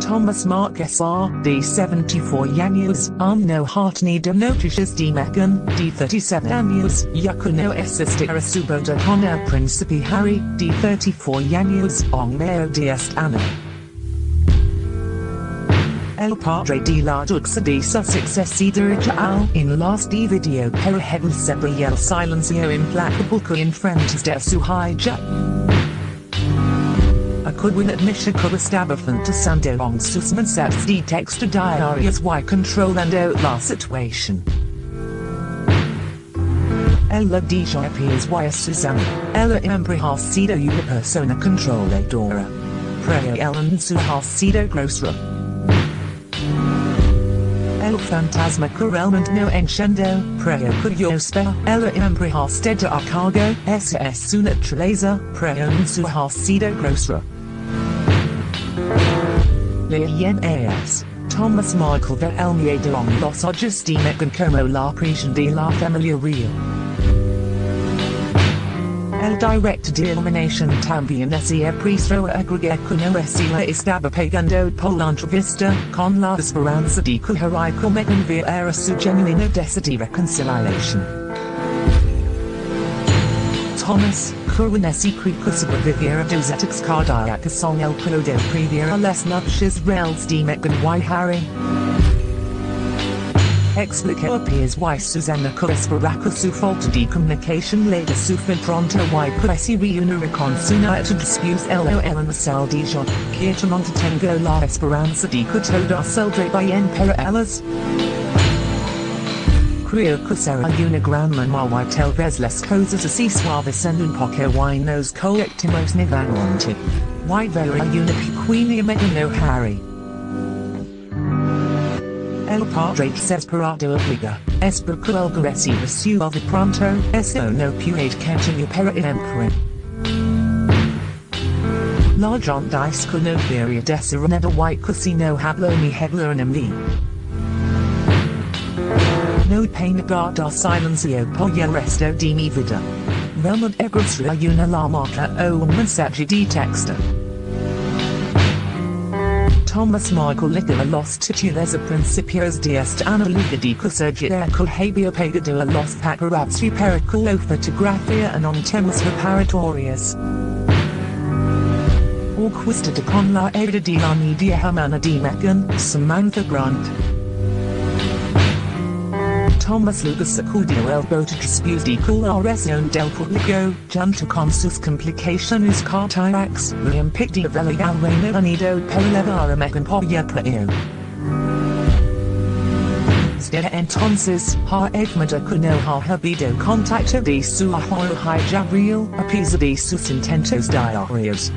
Thomas Mark SR, D74 Yanius, Arno Hartney de Notices D Meghan, D37 Anius, Yakuno Esistera Suboda Connor Principi Harry, D34 Yanius, Ong Meo Diest Anna. El Padre de la Duxa de Sussex Cedric Al in last D video per heaven Sebriel Silencio Implacable in Friends de Suhaija. A could win admission establishment to Susman sets the text to diaries Y control and outlaw situation. Ella Dijon appears via Susanna, Ella Embry Sido una persona controladora. Preo Ellen Suhasido Grosra. El fantasma correlment no encendo, preo curiospe, ella embry steda a cargo, ss suna treleza, preo suhasido grosra. Leyen as. Thomas Michael de de on los Augustine con como la prisión de la familia real. El director de eliminación también ese priestro agregue cuno esila estaba pegando por la entrevista con la esperanza de que heroico me enviara su genuino de reconciliación. Thomas, Curwanesi Creek sobreviviera dos ataques cardíacos son el pro de previera las nupcias reales de Meghan y Harry. Explica appears why Susanna Corresparaca su falta de comunicación le sufre pronto y presi reunir con suna to dispute el en Marcel Dijon, Quietamante tengo la esperanza de que todo saldrá bien para ellas. Manera tal vez las cosas así suaves en un poco y nos collectimos nuevamente. Y vera una pequeña medino Harry. El padre desesperado obliga, es porque el recibe su de pronto, eso no puede continuar para el emperor. La gente que no debería decir nada y que si no hablo mi hablar en mí. No pain guarda silencio el resto de mi vida. Realmente egresra una la marca o un mensaje de texto. Thomas Michael Liga los titulares a principios de esta analítica surgida cohabia pegado a los paparazzi periculo fotografía en on temas reparatorias. Orquestada con la era de la media hermana de Meghan, Samantha Grant. Thomas Lucas acudió el bote dispute con la razón del público, junto con sus complicaciones cardíacas, le impide vela al Reino Unido para levar a preo. Desde entonces, ha que no ha habido contacto de su hijo Jabriel, a de sus intentos diarios.